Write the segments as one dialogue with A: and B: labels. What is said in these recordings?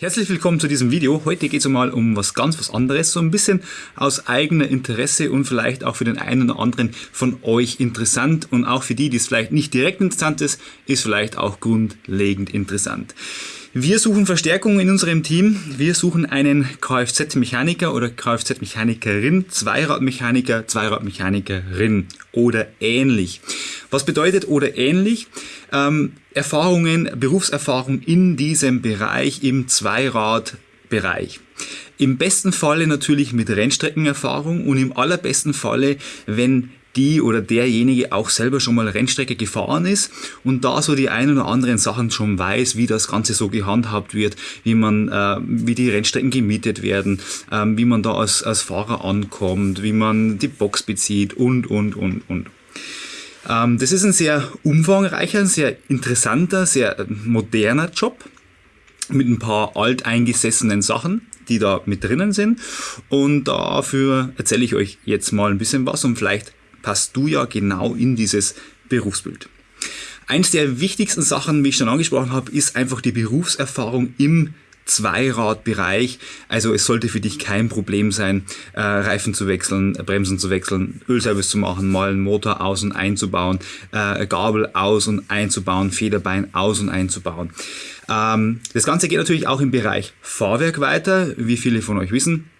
A: Herzlich willkommen zu diesem Video. Heute geht es mal um was ganz was anderes, so ein bisschen aus eigener Interesse und vielleicht auch für den einen oder anderen von euch interessant und auch für die, die es vielleicht nicht direkt interessant ist, ist vielleicht auch grundlegend interessant. Wir suchen Verstärkung in unserem Team. Wir suchen einen Kfz-Mechaniker oder Kfz-Mechanikerin, Zweiradmechaniker, Zweiradmechanikerin oder ähnlich. Was bedeutet oder ähnlich? Ähm, Erfahrungen, Berufserfahrung in diesem Bereich im Zweiradbereich. Im besten Falle natürlich mit Rennstreckenerfahrung und im allerbesten Falle, wenn die oder derjenige auch selber schon mal Rennstrecke gefahren ist und da so die ein oder anderen Sachen schon weiß, wie das Ganze so gehandhabt wird, wie man, äh, wie die Rennstrecken gemietet werden, äh, wie man da als, als Fahrer ankommt, wie man die Box bezieht und, und, und, und. Ähm, das ist ein sehr umfangreicher, sehr interessanter, sehr moderner Job mit ein paar alteingesessenen Sachen die da mit drinnen sind. Und dafür erzähle ich euch jetzt mal ein bisschen was und vielleicht passt du ja genau in dieses Berufsbild. Eins der wichtigsten Sachen, wie ich schon angesprochen habe, ist einfach die Berufserfahrung im Zweiradbereich. Also es sollte für dich kein Problem sein, äh, Reifen zu wechseln, Bremsen zu wechseln, Ölservice zu machen, mal einen Motor aus und einzubauen, äh, Gabel aus und einzubauen, Federbein aus und einzubauen. Ähm, das Ganze geht natürlich auch im Bereich Fahrwerk weiter. Wie viele von euch wissen,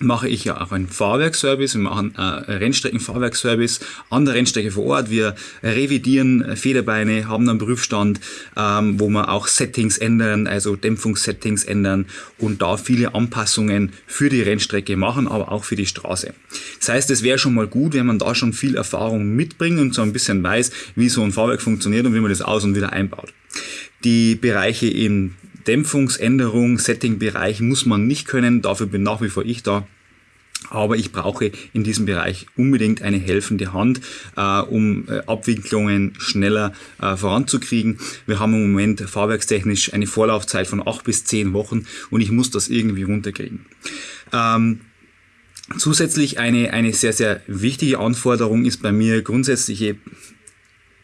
A: mache ich ja auch einen Fahrwerkservice. Wir machen äh, Rennstreckenfahrwerkservice an der Rennstrecke vor Ort. Wir revidieren Federbeine, haben einen Prüfstand, ähm, wo wir auch Settings ändern, also Dämpfungssettings ändern und da viele Anpassungen für die Rennstrecke machen, aber auch für die Straße. Das heißt, es wäre schon mal gut, wenn man da schon viel Erfahrung mitbringt und so ein bisschen weiß, wie so ein Fahrwerk funktioniert und wie man das aus und wieder einbaut. Die Bereiche in Dämpfungsänderung, Settingbereich muss man nicht können, dafür bin nach wie vor ich da. Aber ich brauche in diesem Bereich unbedingt eine helfende Hand, äh, um äh, Abwicklungen schneller äh, voranzukriegen. Wir haben im Moment fahrwerkstechnisch eine Vorlaufzeit von acht bis zehn Wochen und ich muss das irgendwie runterkriegen. Ähm, Zusätzlich eine, eine sehr, sehr wichtige Anforderung ist bei mir grundsätzliche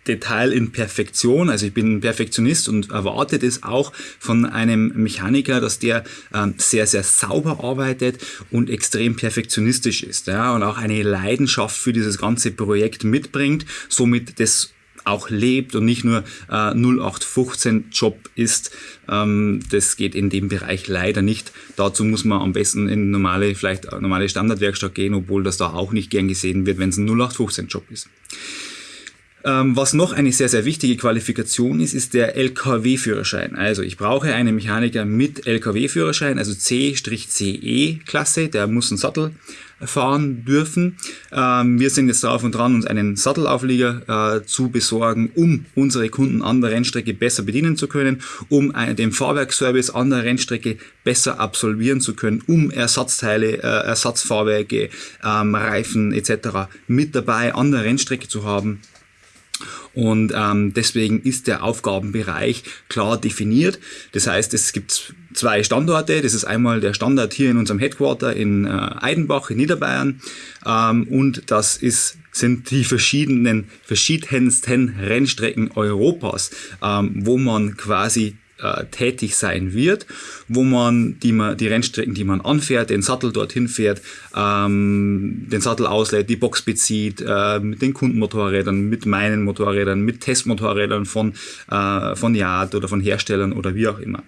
A: Detail in Perfektion. Also ich bin ein Perfektionist und erwarte das auch von einem Mechaniker, dass der ähm, sehr, sehr sauber arbeitet und extrem perfektionistisch ist. Ja, und auch eine Leidenschaft für dieses ganze Projekt mitbringt, somit das auch lebt und nicht nur äh, 0815 Job ist. Ähm, das geht in dem Bereich leider nicht. Dazu muss man am besten in normale, vielleicht normale Standardwerkstatt gehen, obwohl das da auch nicht gern gesehen wird, wenn es ein 0815 Job ist. Ähm, was noch eine sehr, sehr wichtige Qualifikation ist, ist der LKW-Führerschein. Also ich brauche einen Mechaniker mit LKW-Führerschein, also C-CE-Klasse, der muss einen Sattel fahren dürfen. Ähm, wir sind jetzt drauf und dran, uns einen Sattelauflieger äh, zu besorgen, um unsere Kunden an der Rennstrecke besser bedienen zu können, um den Fahrwerkservice an der Rennstrecke besser absolvieren zu können, um Ersatzteile, äh, Ersatzfahrwerke, ähm, Reifen etc. mit dabei an der Rennstrecke zu haben. Und ähm, deswegen ist der Aufgabenbereich klar definiert. Das heißt, es gibt zwei Standorte. Das ist einmal der Standort hier in unserem Headquarter in äh, Eidenbach in Niederbayern. Ähm, und das ist sind die verschiedenen, verschiedensten Rennstrecken Europas, ähm, wo man quasi äh, tätig sein wird, wo man die, die Rennstrecken, die man anfährt, den Sattel dorthin fährt, ähm, den Sattel auslädt, die Box bezieht, äh, mit den Kundenmotorrädern, mit meinen Motorrädern, mit Testmotorrädern von, äh, von Yard oder von Herstellern oder wie auch immer.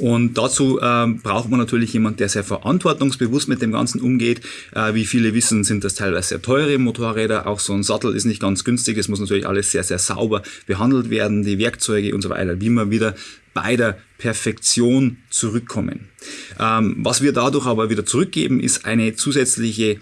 A: Und dazu ähm, braucht man natürlich jemand, der sehr verantwortungsbewusst mit dem Ganzen umgeht. Äh, wie viele wissen, sind das teilweise sehr teure Motorräder. Auch so ein Sattel ist nicht ganz günstig. Es muss natürlich alles sehr, sehr sauber behandelt werden, die Werkzeuge und so weiter, wie man wieder bei der Perfektion zurückkommen. Ähm, was wir dadurch aber wieder zurückgeben, ist eine zusätzliche,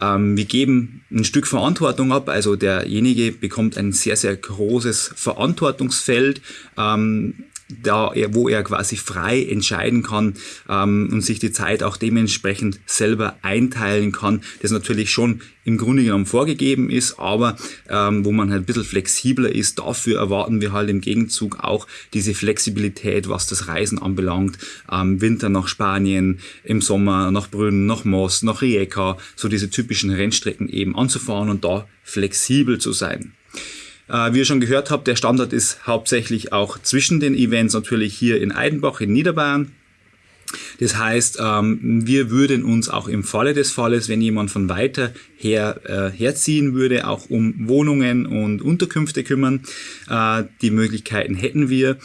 A: ähm, wir geben ein Stück Verantwortung ab, also derjenige bekommt ein sehr, sehr großes Verantwortungsfeld. Ähm, da wo er quasi frei entscheiden kann ähm, und sich die Zeit auch dementsprechend selber einteilen kann, das natürlich schon im Grunde genommen vorgegeben ist, aber ähm, wo man halt ein bisschen flexibler ist. Dafür erwarten wir halt im Gegenzug auch diese Flexibilität, was das Reisen anbelangt. Ähm, Winter nach Spanien, im Sommer nach Brünn, nach Moss, nach Rijeka, so diese typischen Rennstrecken eben anzufahren und da flexibel zu sein. Äh, wie ihr schon gehört habt, der Standort ist hauptsächlich auch zwischen den Events natürlich hier in Eidenbach in Niederbayern. Das heißt, ähm, wir würden uns auch im Falle des Falles, wenn jemand von weiter her äh, herziehen würde, auch um Wohnungen und Unterkünfte kümmern. Äh, die Möglichkeiten hätten wir.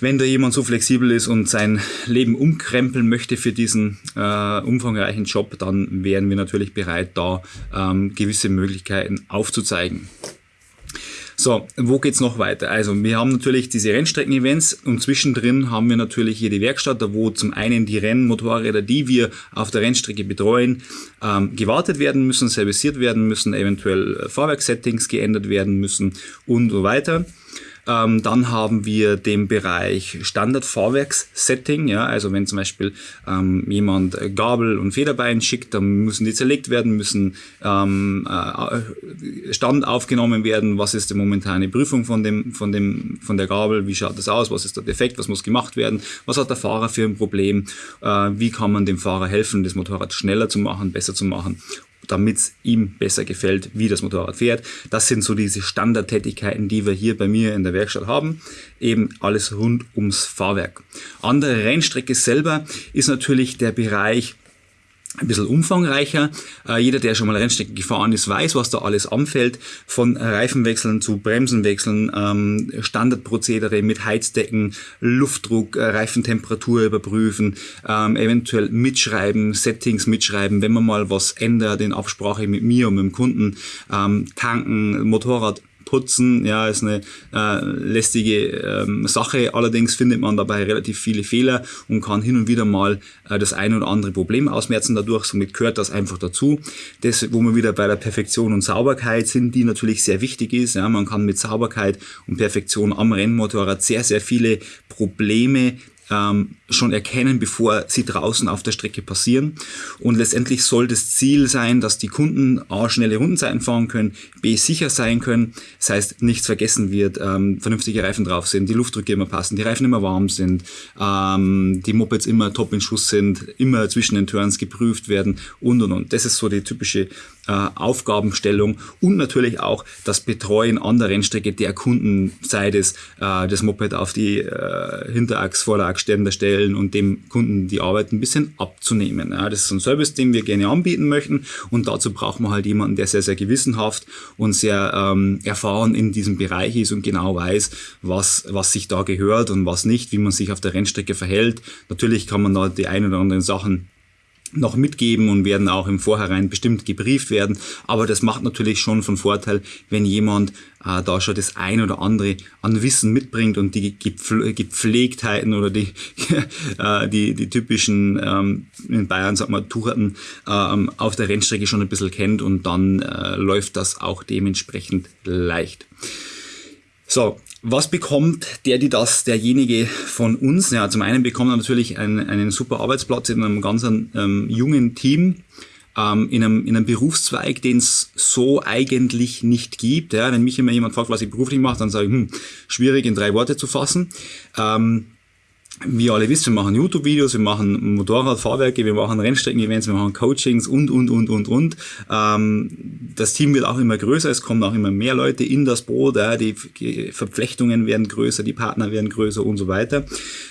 A: Wenn da jemand so flexibel ist und sein Leben umkrempeln möchte für diesen umfangreichen Job, dann wären wir natürlich bereit, da ähm, gewisse Möglichkeiten aufzuzeigen. So, wo geht's noch weiter? Also wir haben natürlich diese Rennstrecken-Events und zwischendrin haben wir natürlich hier die Werkstatt, wo zum einen die Rennmotorräder, die wir auf der Rennstrecke betreuen, ähm, gewartet werden müssen, serviciert werden müssen, eventuell Fahrwerkssettings geändert werden müssen und so weiter. Ähm, dann haben wir den Bereich Standard-Fahrwerks-Setting. Ja, also wenn zum Beispiel ähm, jemand Gabel und Federbein schickt, dann müssen die zerlegt werden, müssen ähm, äh, Stand aufgenommen werden. Was ist die momentane Prüfung von, dem, von, dem, von der Gabel? Wie schaut das aus? Was ist der Defekt? Was muss gemacht werden? Was hat der Fahrer für ein Problem? Äh, wie kann man dem Fahrer helfen, das Motorrad schneller zu machen, besser zu machen? Damit es ihm besser gefällt, wie das Motorrad fährt. Das sind so diese Standardtätigkeiten, die wir hier bei mir in der Werkstatt haben. Eben alles rund ums Fahrwerk. An der Rennstrecke selber ist natürlich der Bereich ein bisschen umfangreicher. Äh, jeder, der schon mal Rennstrecke gefahren ist, weiß, was da alles anfällt. Von Reifenwechseln zu Bremsenwechseln, ähm, Standardprozedere mit Heizdecken, Luftdruck, äh, Reifentemperatur überprüfen, ähm, eventuell mitschreiben, Settings mitschreiben, wenn man mal was ändert in Absprache mit mir und mit dem Kunden, ähm, tanken, Motorrad putzen, ja, ist eine äh, lästige ähm, Sache. Allerdings findet man dabei relativ viele Fehler und kann hin und wieder mal äh, das ein oder andere Problem ausmerzen dadurch. Somit gehört das einfach dazu. Das, wo wir wieder bei der Perfektion und Sauberkeit sind, die natürlich sehr wichtig ist. Ja, man kann mit Sauberkeit und Perfektion am Rennmotorrad sehr, sehr viele Probleme ähm, schon erkennen, bevor sie draußen auf der Strecke passieren. Und letztendlich soll das Ziel sein, dass die Kunden A, schnelle Rundenzeiten fahren können, B, sicher sein können. Das heißt, nichts vergessen wird, ähm, vernünftige Reifen drauf sind, die Luftdrücke immer passen, die Reifen immer warm sind, ähm, die Mopeds immer top in Schuss sind, immer zwischen den Turns geprüft werden und und und. Das ist so die typische äh, Aufgabenstellung und natürlich auch das Betreuen an der Rennstrecke der Kunden, sei es äh, das Moped auf die äh, Hinterachs, Vorderachsständer stellen und dem Kunden die Arbeit ein bisschen abzunehmen. Ja, das ist ein Service, den wir gerne anbieten möchten und dazu braucht man halt jemanden, der sehr, sehr gewissenhaft und sehr ähm, erfahren in diesem Bereich ist und genau weiß, was, was sich da gehört und was nicht, wie man sich auf der Rennstrecke verhält. Natürlich kann man da die ein oder anderen Sachen noch mitgeben und werden auch im Vorhinein bestimmt gebrieft werden. Aber das macht natürlich schon von Vorteil, wenn jemand äh, da schon das ein oder andere an Wissen mitbringt und die Gepflegtheiten oder die, äh, die, die typischen, ähm, in Bayern sagt man, Tucherten ähm, auf der Rennstrecke schon ein bisschen kennt und dann äh, läuft das auch dementsprechend leicht. So, was bekommt der, die das, derjenige von uns? Ja, zum einen bekommt er natürlich einen, einen super Arbeitsplatz in einem ganz ähm, jungen Team, ähm, in, einem, in einem Berufszweig, den es so eigentlich nicht gibt. Ja, wenn mich immer jemand fragt, was ich beruflich mache, dann sage ich, hm, schwierig in drei Worte zu fassen. Ähm, wie alle wisst, wir machen YouTube-Videos, wir machen Motorradfahrwerke, wir machen Rennstrecken-Events, wir machen Coachings und, und, und, und, und. Ähm, das Team wird auch immer größer, es kommen auch immer mehr Leute in das Boot, ja, die Verflechtungen werden größer, die Partner werden größer und so weiter.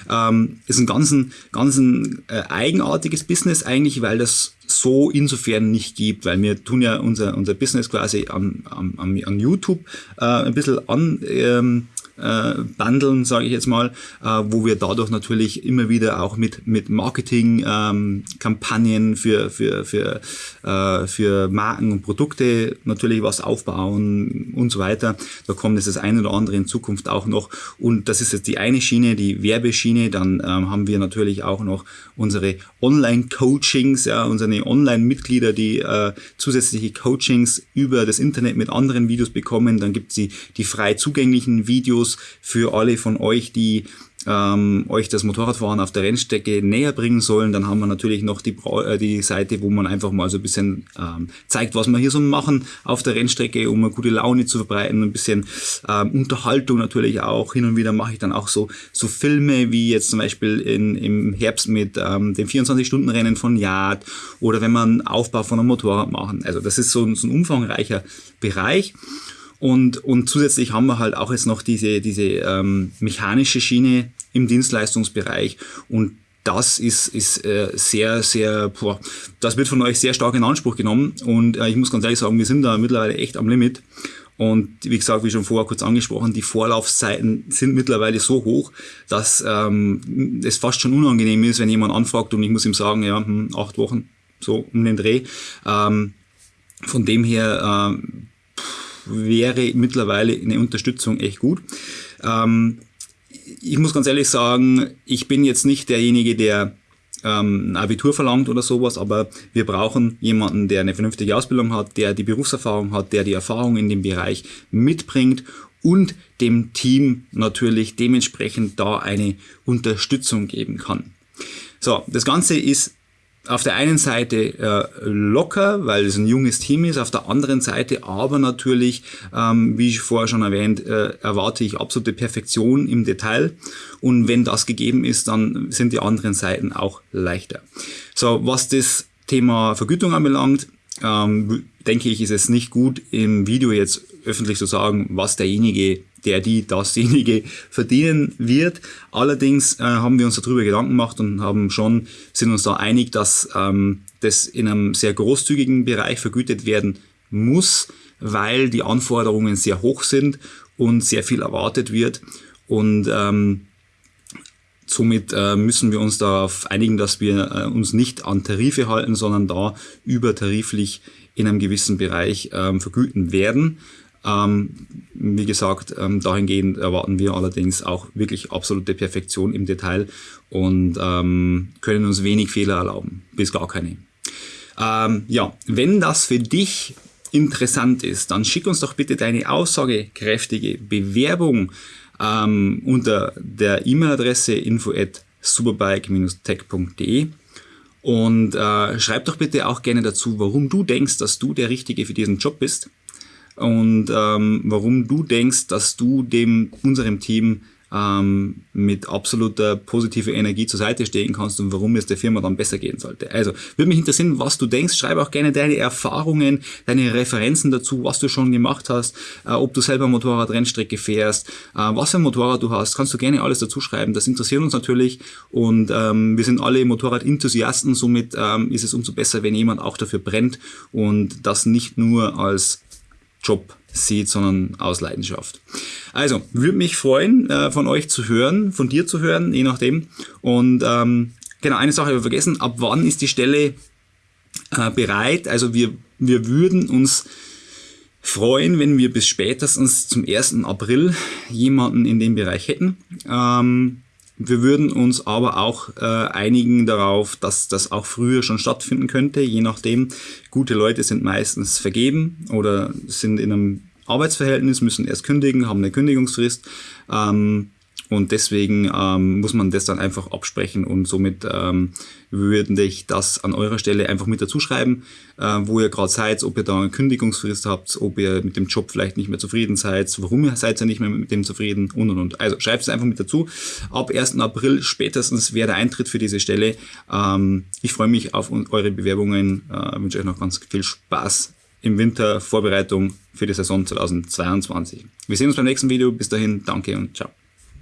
A: Ähm, ist ein ganz, ganz ein, äh, eigenartiges Business eigentlich, weil das so insofern nicht gibt, weil wir tun ja unser, unser Business quasi an, an, an YouTube äh, ein bisschen an, ähm, äh, bundeln, sage ich jetzt mal, äh, wo wir dadurch natürlich immer wieder auch mit, mit Marketing-Kampagnen ähm, für, für, für, äh, für Marken und Produkte natürlich was aufbauen und so weiter. Da kommt jetzt das eine oder andere in Zukunft auch noch. Und das ist jetzt die eine Schiene, die Werbeschiene. Dann ähm, haben wir natürlich auch noch unsere Online-Coachings, ja, unsere Online-Mitglieder, die äh, zusätzliche Coachings über das Internet mit anderen Videos bekommen. Dann gibt es die, die frei zugänglichen Videos, Infos für alle von euch, die ähm, euch das Motorradfahren auf der Rennstrecke näher bringen sollen. Dann haben wir natürlich noch die, äh, die Seite, wo man einfach mal so ein bisschen ähm, zeigt, was wir hier so machen auf der Rennstrecke, um eine gute Laune zu verbreiten, ein bisschen ähm, Unterhaltung natürlich auch. Hin und wieder mache ich dann auch so, so Filme, wie jetzt zum Beispiel in, im Herbst mit ähm, dem 24-Stunden-Rennen von Yard oder wenn man Aufbau von einem Motorrad machen. Also das ist so, so ein umfangreicher Bereich. Und, und zusätzlich haben wir halt auch jetzt noch diese, diese ähm, mechanische Schiene im Dienstleistungsbereich und das ist, ist äh, sehr, sehr, boah, das wird von euch sehr stark in Anspruch genommen und äh, ich muss ganz ehrlich sagen, wir sind da mittlerweile echt am Limit. Und wie gesagt, wie schon vorher kurz angesprochen, die Vorlaufzeiten sind mittlerweile so hoch, dass ähm, es fast schon unangenehm ist, wenn jemand anfragt und ich muss ihm sagen, ja, hm, acht Wochen, so um den Dreh. Ähm, von dem her ähm, wäre mittlerweile eine Unterstützung echt gut. Ähm, ich muss ganz ehrlich sagen, ich bin jetzt nicht derjenige, der ähm, ein Abitur verlangt oder sowas, aber wir brauchen jemanden, der eine vernünftige Ausbildung hat, der die Berufserfahrung hat, der die Erfahrung in dem Bereich mitbringt und dem Team natürlich dementsprechend da eine Unterstützung geben kann. So, das Ganze ist auf der einen Seite äh, locker, weil es ein junges Team ist, auf der anderen Seite aber natürlich, ähm, wie ich vorher schon erwähnt, äh, erwarte ich absolute Perfektion im Detail und wenn das gegeben ist, dann sind die anderen Seiten auch leichter. So, was das Thema Vergütung anbelangt, ähm, denke ich, ist es nicht gut im Video jetzt öffentlich zu sagen, was derjenige der die dasjenige verdienen wird. Allerdings äh, haben wir uns darüber Gedanken gemacht und haben schon, sind uns da einig, dass ähm, das in einem sehr großzügigen Bereich vergütet werden muss, weil die Anforderungen sehr hoch sind und sehr viel erwartet wird. Und ähm, somit äh, müssen wir uns darauf einigen, dass wir äh, uns nicht an Tarife halten, sondern da übertariflich in einem gewissen Bereich ähm, vergüten werden. Ähm, wie gesagt, ähm, dahingehend erwarten wir allerdings auch wirklich absolute Perfektion im Detail und ähm, können uns wenig Fehler erlauben, bis gar keine. Ähm, ja, wenn das für dich interessant ist, dann schick uns doch bitte deine aussagekräftige Bewerbung ähm, unter der E-Mail-Adresse info at superbike-tech.de und äh, schreib doch bitte auch gerne dazu, warum du denkst, dass du der Richtige für diesen Job bist und ähm, warum du denkst, dass du dem unserem Team ähm, mit absoluter positiver Energie zur Seite stehen kannst und warum es der Firma dann besser gehen sollte. Also würde mich interessieren, was du denkst. Schreibe auch gerne deine Erfahrungen, deine Referenzen dazu, was du schon gemacht hast, äh, ob du selber Motorradrennstrecke fährst, äh, was für ein Motorrad du hast, kannst du gerne alles dazu schreiben. Das interessiert uns natürlich und ähm, wir sind alle Motorrad-Enthusiasten, somit ähm, ist es umso besser, wenn jemand auch dafür brennt und das nicht nur als Job sieht, sondern aus Leidenschaft. Also, würde mich freuen, äh, von euch zu hören, von dir zu hören, je nachdem. Und ähm, genau, eine Sache habe ich vergessen, ab wann ist die Stelle äh, bereit? Also wir, wir würden uns freuen, wenn wir bis spätestens zum 1. April jemanden in dem Bereich hätten. Ähm, wir würden uns aber auch äh, einigen darauf, dass das auch früher schon stattfinden könnte, je nachdem. Gute Leute sind meistens vergeben oder sind in einem Arbeitsverhältnis, müssen erst kündigen, haben eine Kündigungsfrist. Ähm, und deswegen ähm, muss man das dann einfach absprechen und somit ähm, würde ich das an eurer Stelle einfach mit dazu schreiben, äh, wo ihr gerade seid, ob ihr da eine Kündigungsfrist habt, ob ihr mit dem Job vielleicht nicht mehr zufrieden seid, warum ihr seid ihr nicht mehr mit dem zufrieden und und und. Also schreibt es einfach mit dazu. Ab 1. April spätestens wäre der Eintritt für diese Stelle. Ähm, ich freue mich auf eure Bewerbungen, äh, wünsche euch noch ganz viel Spaß im Winter Vorbereitung für die Saison 2022. Wir sehen uns beim nächsten Video. Bis dahin, danke und ciao.